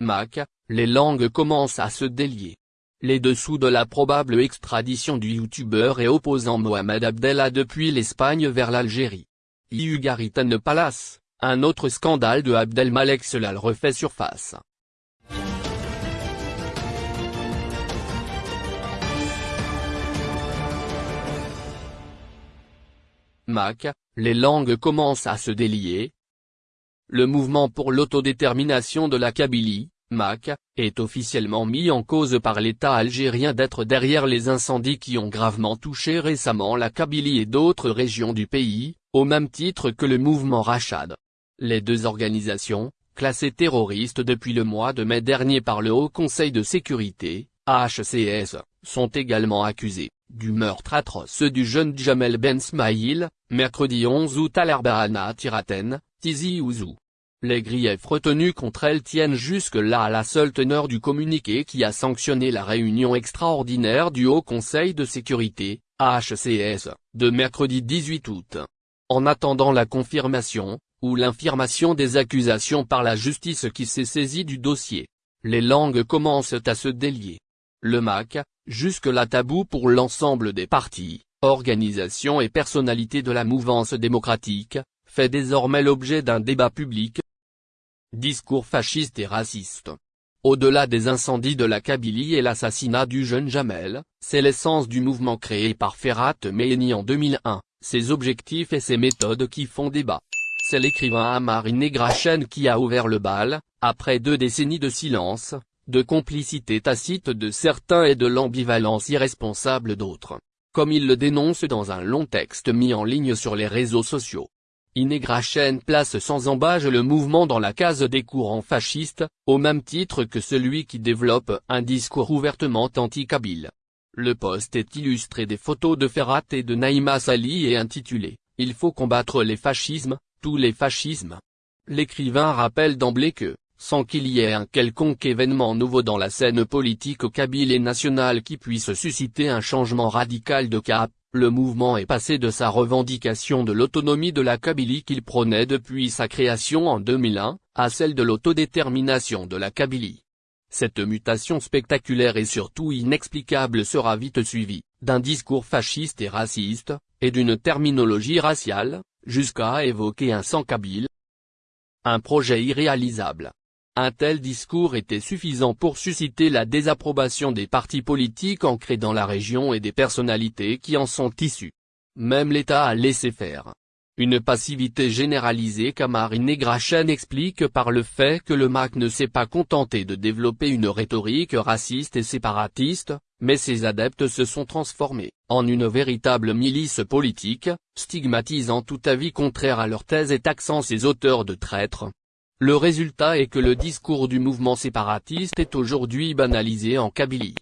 Mac, les langues commencent à se délier. Les dessous de la probable extradition du youtubeur et opposant Mohamed Abdella depuis l'Espagne vers l'Algérie. Iugaritan Palace, un autre scandale de Abdelmalek Selal refait surface. Mac, les langues commencent à se délier. Le mouvement pour l'autodétermination de la Kabylie, MAC, est officiellement mis en cause par l'État algérien d'être derrière les incendies qui ont gravement touché récemment la Kabylie et d'autres régions du pays, au même titre que le mouvement Rachad. Les deux organisations, classées terroristes depuis le mois de mai dernier par le Haut Conseil de sécurité, HCS, sont également accusées du meurtre atroce du jeune Jamel Ben Smaïl, mercredi 11 août à l'Arbahana Tiraten, Les griefs retenus contre elle tiennent jusque-là à la seule teneur du communiqué qui a sanctionné la réunion extraordinaire du Haut Conseil de sécurité, HCS, de mercredi 18 août. En attendant la confirmation, ou l'infirmation des accusations par la justice qui s'est saisie du dossier, les langues commencent à se délier. Le MAC, jusque-là tabou pour l'ensemble des partis, organisations et personnalités de la mouvance démocratique, fait désormais l'objet d'un débat public. Discours fasciste et raciste. Au-delà des incendies de la Kabylie et l'assassinat du jeune Jamel, c'est l'essence du mouvement créé par Ferhat Mehni en 2001, ses objectifs et ses méthodes qui font débat. C'est l'écrivain Amar Negrachen qui a ouvert le bal, après deux décennies de silence, de complicité tacite de certains et de l'ambivalence irresponsable d'autres. Comme il le dénonce dans un long texte mis en ligne sur les réseaux sociaux. Inegrachen place sans embâge le mouvement dans la case des courants fascistes, au même titre que celui qui développe un discours ouvertement anti-kabyle. Le poste est illustré des photos de Ferrat et de Naïma Sali et intitulé « Il faut combattre les fascismes, tous les fascismes ». L'écrivain rappelle d'emblée que, sans qu'il y ait un quelconque événement nouveau dans la scène politique kabyle et nationale qui puisse susciter un changement radical de cap, le mouvement est passé de sa revendication de l'autonomie de la Kabylie qu'il prônait depuis sa création en 2001, à celle de l'autodétermination de la Kabylie. Cette mutation spectaculaire et surtout inexplicable sera vite suivie, d'un discours fasciste et raciste, et d'une terminologie raciale, jusqu'à évoquer un sang kabyle. Un projet irréalisable. Un tel discours était suffisant pour susciter la désapprobation des partis politiques ancrés dans la région et des personnalités qui en sont issues. Même l'État a laissé faire. Une passivité généralisée qu'Amarine Grachen explique par le fait que le MAC ne s'est pas contenté de développer une rhétorique raciste et séparatiste, mais ses adeptes se sont transformés en une véritable milice politique, stigmatisant tout avis contraire à leur thèse et taxant ses auteurs de traîtres, le résultat est que le discours du mouvement séparatiste est aujourd'hui banalisé en Kabylie.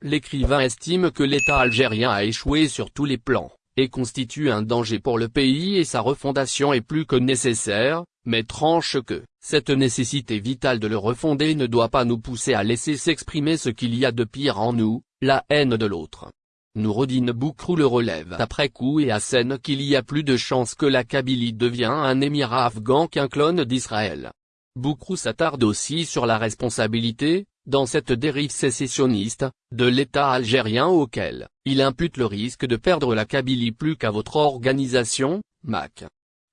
L'écrivain estime que l'État algérien a échoué sur tous les plans, et constitue un danger pour le pays et sa refondation est plus que nécessaire, mais tranche que, cette nécessité vitale de le refonder ne doit pas nous pousser à laisser s'exprimer ce qu'il y a de pire en nous, la haine de l'autre. Noureddin Boukrou le relève après coup et assène qu'il y a plus de chances que la Kabylie devienne un émirat afghan qu'un clone d'Israël. Boukrou s'attarde aussi sur la responsabilité, dans cette dérive sécessionniste, de l'État algérien auquel, il impute le risque de perdre la Kabylie plus qu'à votre organisation, MAC.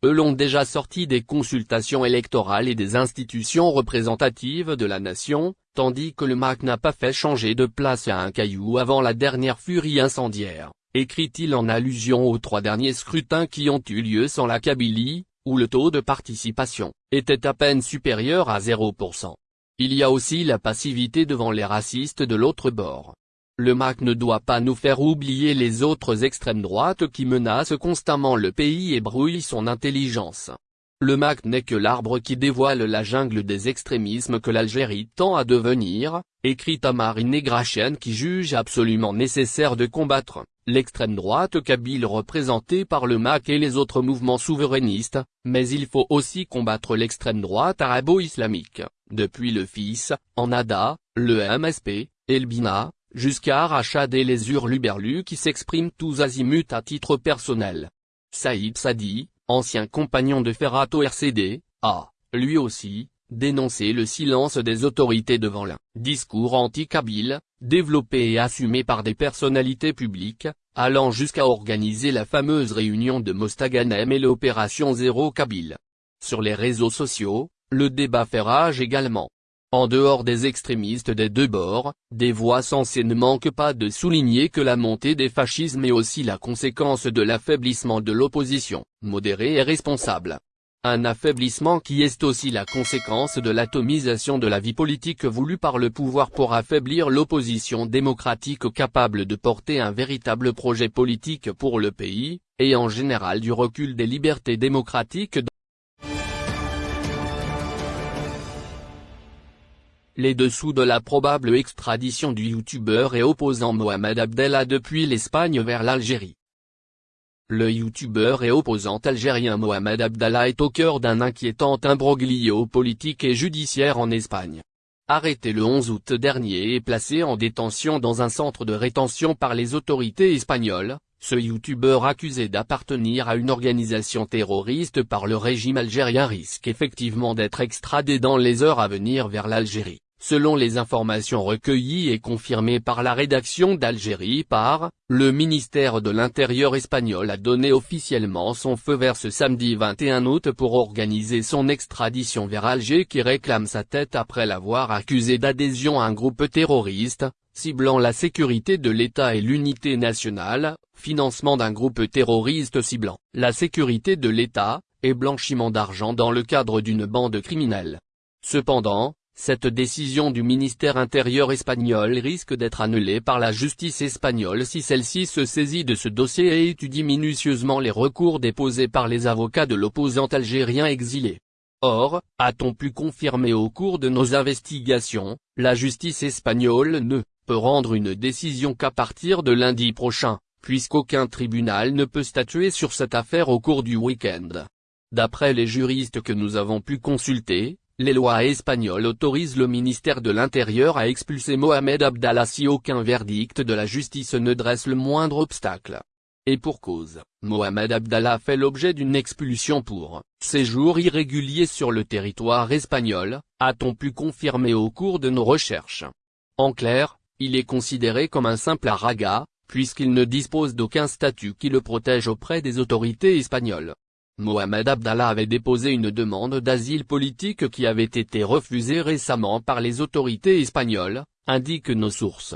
Eux l'ont déjà sorti des consultations électorales et des institutions représentatives de la nation, tandis que le MAC n'a pas fait changer de place à un caillou avant la dernière furie incendiaire, écrit-il en allusion aux trois derniers scrutins qui ont eu lieu sans la Kabylie, où le taux de participation était à peine supérieur à 0%. Il y a aussi la passivité devant les racistes de l'autre bord. Le MAC ne doit pas nous faire oublier les autres extrêmes droites qui menacent constamment le pays et brouillent son intelligence. Le MAC n'est que l'arbre qui dévoile la jungle des extrémismes que l'Algérie tend à devenir, écrit Marine Negrachen qui juge absolument nécessaire de combattre l'extrême droite kabyle représentée par le MAC et les autres mouvements souverainistes, mais il faut aussi combattre l'extrême droite arabo-islamique, depuis le FIS, en ADA, le MSP, et le BINA, jusqu'à Rachad et les hurluberlus qui s'expriment tous azimuts à titre personnel. Saïd Sadi, ancien compagnon de Ferrato RCD, a, lui aussi, dénoncé le silence des autorités devant l'un discours anti-Kabyle, développé et assumé par des personnalités publiques, allant jusqu'à organiser la fameuse réunion de Mostaganem et l'opération Zéro Kabyle. Sur les réseaux sociaux, le débat fait rage également. En dehors des extrémistes des deux bords, des voix sensées ne manquent pas de souligner que la montée des fascismes est aussi la conséquence de l'affaiblissement de l'opposition, modérée et responsable. Un affaiblissement qui est aussi la conséquence de l'atomisation de la vie politique voulue par le pouvoir pour affaiblir l'opposition démocratique capable de porter un véritable projet politique pour le pays, et en général du recul des libertés démocratiques Les dessous de la probable extradition du youtubeur et opposant Mohamed Abdallah depuis l'Espagne vers l'Algérie. Le youtubeur et opposant algérien Mohamed Abdallah est au cœur d'un inquiétant imbroglio politique et judiciaire en Espagne. Arrêté le 11 août dernier et placé en détention dans un centre de rétention par les autorités espagnoles, ce youtubeur accusé d'appartenir à une organisation terroriste par le régime algérien risque effectivement d'être extradé dans les heures à venir vers l'Algérie. Selon les informations recueillies et confirmées par la rédaction d'Algérie par, le ministère de l'Intérieur espagnol a donné officiellement son feu vert ce samedi 21 août pour organiser son extradition vers Alger qui réclame sa tête après l'avoir accusé d'adhésion à un groupe terroriste, ciblant la sécurité de l'État et l'unité nationale, financement d'un groupe terroriste ciblant la sécurité de l'État, et blanchiment d'argent dans le cadre d'une bande criminelle. Cependant, cette décision du ministère intérieur espagnol risque d'être annulée par la justice espagnole si celle-ci se saisit de ce dossier et étudie minutieusement les recours déposés par les avocats de l'opposant algérien exilé. Or, a-t-on pu confirmer au cours de nos investigations, la justice espagnole ne peut rendre une décision qu'à partir de lundi prochain, puisqu'aucun tribunal ne peut statuer sur cette affaire au cours du week-end. D'après les juristes que nous avons pu consulter, les lois espagnoles autorisent le ministère de l'Intérieur à expulser Mohamed Abdallah si aucun verdict de la justice ne dresse le moindre obstacle. Et pour cause, Mohamed Abdallah fait l'objet d'une expulsion pour séjour irrégulier sur le territoire espagnol, a-t-on pu confirmer au cours de nos recherches. En clair, il est considéré comme un simple araga, puisqu'il ne dispose d'aucun statut qui le protège auprès des autorités espagnoles. Mohamed Abdallah avait déposé une demande d'asile politique qui avait été refusée récemment par les autorités espagnoles, indiquent nos sources.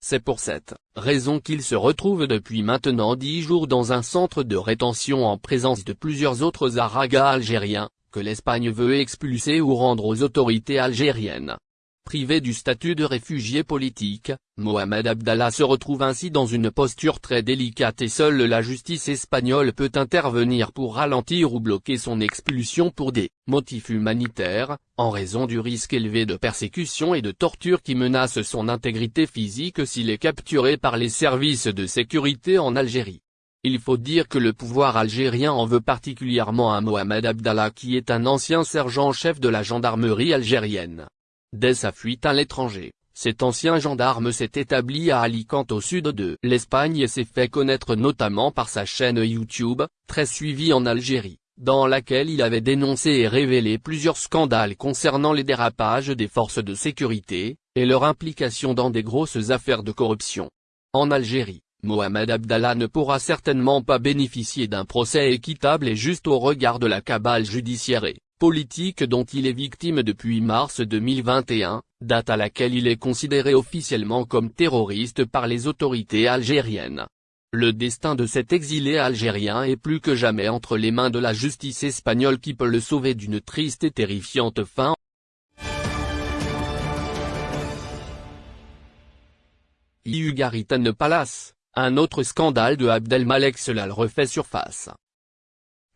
C'est pour cette raison qu'il se retrouve depuis maintenant dix jours dans un centre de rétention en présence de plusieurs autres aragas algériens, que l'Espagne veut expulser ou rendre aux autorités algériennes. Privé du statut de réfugié politique, Mohamed Abdallah se retrouve ainsi dans une posture très délicate et seule la justice espagnole peut intervenir pour ralentir ou bloquer son expulsion pour des motifs humanitaires, en raison du risque élevé de persécution et de torture qui menace son intégrité physique s'il est capturé par les services de sécurité en Algérie. Il faut dire que le pouvoir algérien en veut particulièrement à Mohamed Abdallah qui est un ancien sergent-chef de la gendarmerie algérienne. Dès sa fuite à l'étranger, cet ancien gendarme s'est établi à Alicante au sud de l'Espagne et s'est fait connaître notamment par sa chaîne YouTube, très suivie en Algérie, dans laquelle il avait dénoncé et révélé plusieurs scandales concernant les dérapages des forces de sécurité, et leur implication dans des grosses affaires de corruption. En Algérie, Mohamed Abdallah ne pourra certainement pas bénéficier d'un procès équitable et juste au regard de la cabale judiciaire et politique dont il est victime depuis mars 2021, date à laquelle il est considéré officiellement comme terroriste par les autorités algériennes. Le destin de cet exilé algérien est plus que jamais entre les mains de la justice espagnole qui peut le sauver d'une triste et terrifiante fin. Ugaritane Palace, un autre scandale de Abdelmalek Selal refait surface.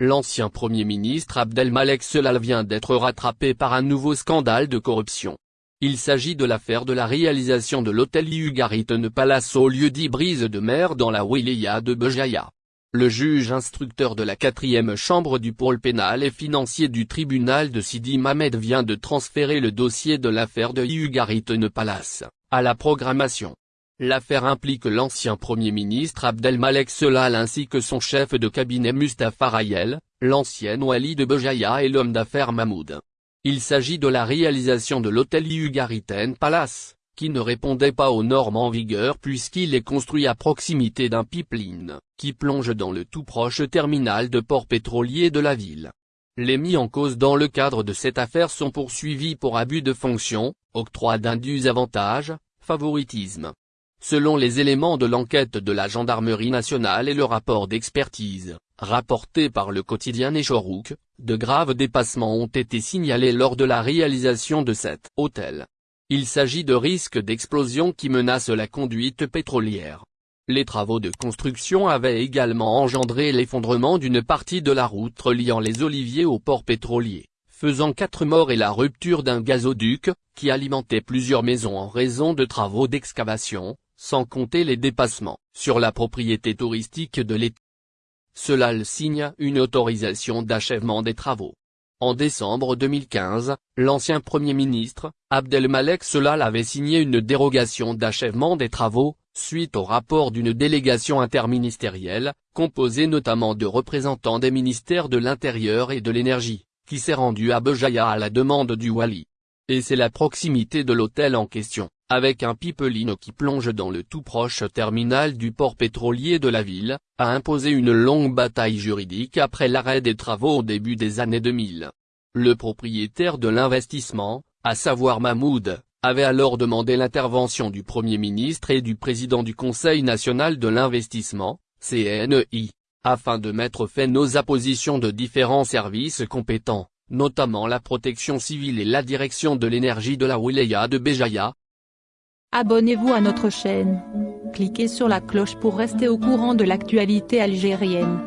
L'ancien Premier ministre Abdelmalek Selal vient d'être rattrapé par un nouveau scandale de corruption. Il s'agit de l'affaire de la réalisation de l'hôtel Ugaritane Palace au lieu dit Brise de mer dans la wilaya de Bejaya. Le juge instructeur de la quatrième chambre du pôle pénal et financier du tribunal de Sidi Mamed vient de transférer le dossier de l'affaire de Ugaritane Palace, à la programmation. L'affaire implique l'ancien Premier ministre Abdelmalek Selal ainsi que son chef de cabinet Mustafa Rayel, l'ancien wali de Bejaya et l'homme d'affaires Mahmoud Il s'agit de la réalisation de l'hôtel Ugariten Palace, qui ne répondait pas aux normes en vigueur puisqu'il est construit à proximité d'un pipeline, qui plonge dans le tout proche terminal de port pétrolier de la ville. Les mis en cause dans le cadre de cette affaire sont poursuivis pour abus de fonction, octroi d'indus avantages, favoritisme. Selon les éléments de l'enquête de la gendarmerie nationale et le rapport d'expertise, rapporté par le quotidien Nechorouk, de graves dépassements ont été signalés lors de la réalisation de cet hôtel. Il s'agit de risques d'explosion qui menacent la conduite pétrolière. Les travaux de construction avaient également engendré l'effondrement d'une partie de la route reliant les oliviers au port pétrolier, faisant quatre morts et la rupture d'un gazoduc, qui alimentait plusieurs maisons en raison de travaux d'excavation, sans compter les dépassements, sur la propriété touristique de l'État. Cela signe une autorisation d'achèvement des travaux. En décembre 2015, l'ancien Premier ministre, Abdelmalek Solal avait signé une dérogation d'achèvement des travaux, suite au rapport d'une délégation interministérielle, composée notamment de représentants des ministères de l'Intérieur et de l'Énergie, qui s'est rendue à Bejaïa à la demande du Wali. Et c'est la proximité de l'hôtel en question, avec un pipeline qui plonge dans le tout proche terminal du port pétrolier de la ville, a imposé une longue bataille juridique après l'arrêt des travaux au début des années 2000. Le propriétaire de l'investissement, à savoir Mahmoud, avait alors demandé l'intervention du Premier ministre et du président du Conseil national de l'investissement, CNI, afin de mettre fin aux appositions de différents services compétents, notamment la protection civile et la direction de l'énergie de la wilaya de Béjaïa, Abonnez-vous à notre chaîne. Cliquez sur la cloche pour rester au courant de l'actualité algérienne.